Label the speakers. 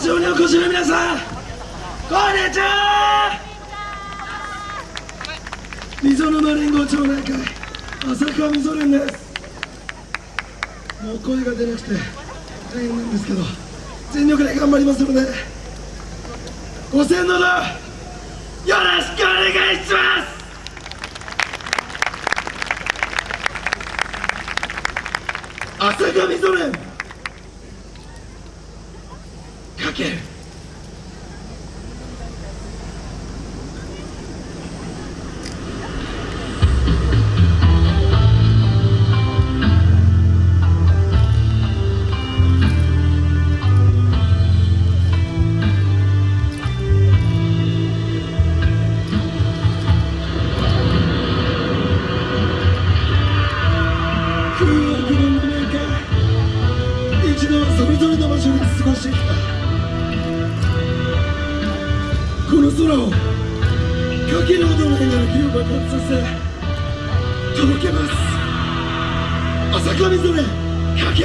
Speaker 1: 会場にお越しの皆さんこんにちは。溝沼連合町内会浅川溝連です。もう声が出なくて大変なんですけど全力で頑張りますのでご声援のどよろしくお願いします。浅香溝連か空をかけるほどのエネルギーを爆発させ届けます。朝霞それかけ